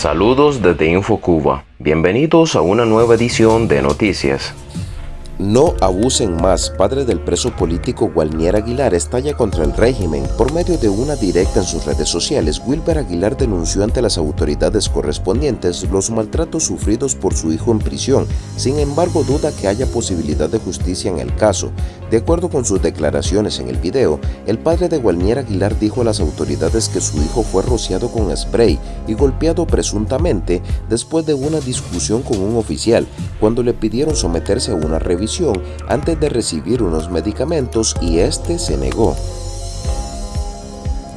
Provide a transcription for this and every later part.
Saludos desde InfoCuba. Bienvenidos a una nueva edición de Noticias. No abusen más. Padre del preso político Gualnier Aguilar estalla contra el régimen. Por medio de una directa en sus redes sociales, Wilber Aguilar denunció ante las autoridades correspondientes los maltratos sufridos por su hijo en prisión. Sin embargo, duda que haya posibilidad de justicia en el caso. De acuerdo con sus declaraciones en el video, el padre de Gualnier Aguilar dijo a las autoridades que su hijo fue rociado con spray y golpeado presuntamente después de una discusión con un oficial cuando le pidieron someterse a una revisión antes de recibir unos medicamentos y este se negó.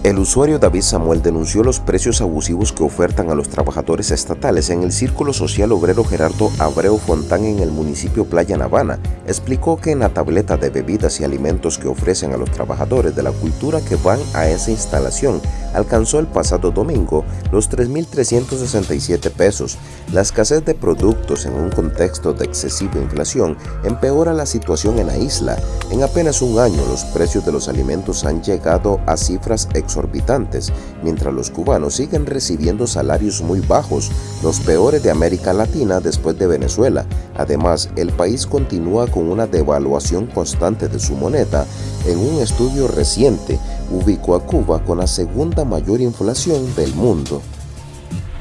El usuario David Samuel denunció los precios abusivos que ofertan a los trabajadores estatales en el Círculo Social Obrero Gerardo Abreu Fontán en el municipio Playa Navana. Explicó que en la tableta de bebidas y alimentos que ofrecen a los trabajadores de la cultura que van a esa instalación alcanzó el pasado domingo los 3.367 pesos. La escasez de productos en un contexto de excesiva inflación empeora la situación en la isla. En apenas un año los precios de los alimentos han llegado a cifras exorbitantes, mientras los cubanos siguen recibiendo salarios muy bajos, los peores de América Latina después de Venezuela. Además, el país continúa con una devaluación constante de su moneda. En un estudio reciente, ubicó a Cuba con la segunda mayor inflación del mundo.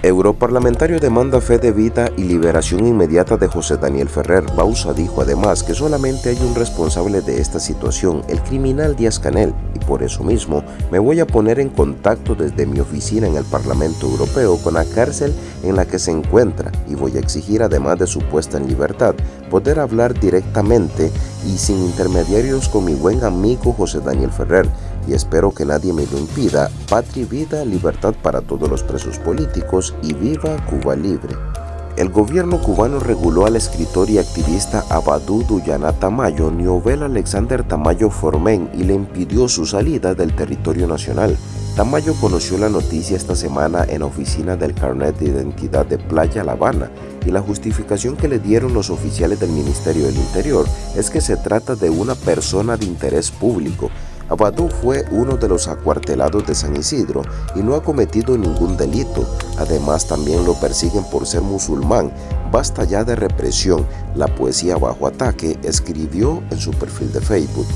Europarlamentario demanda fe de vida y liberación inmediata de José Daniel Ferrer. Bausa dijo además que solamente hay un responsable de esta situación, el criminal Díaz Canel, y por eso mismo me voy a poner en contacto desde mi oficina en el Parlamento Europeo con la cárcel en la que se encuentra y voy a exigir además de su puesta en libertad, poder hablar directamente y sin intermediarios con mi buen amigo José Daniel Ferrer, y espero que nadie me lo impida. Patria vida, libertad para todos los presos políticos y viva Cuba libre. El gobierno cubano reguló al escritor y activista Abadú Duyana Tamayo, Niobel Alexander Tamayo Formen y le impidió su salida del territorio nacional. Tamayo conoció la noticia esta semana en la oficina del carnet de identidad de Playa La Habana y la justificación que le dieron los oficiales del Ministerio del Interior es que se trata de una persona de interés público Abadú fue uno de los acuartelados de San Isidro y no ha cometido ningún delito. Además también lo persiguen por ser musulmán. Basta ya de represión. La poesía bajo ataque escribió en su perfil de Facebook.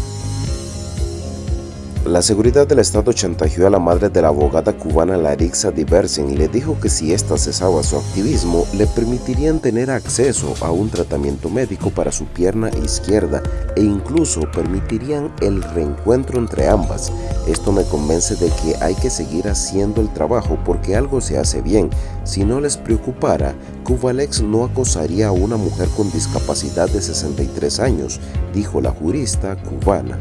La seguridad del Estado chantajeó a la madre de la abogada cubana Larixa Diversen y le dijo que si ésta cesaba su activismo, le permitirían tener acceso a un tratamiento médico para su pierna izquierda e incluso permitirían el reencuentro entre ambas. Esto me convence de que hay que seguir haciendo el trabajo porque algo se hace bien. Si no les preocupara, Cubalex no acosaría a una mujer con discapacidad de 63 años, dijo la jurista cubana.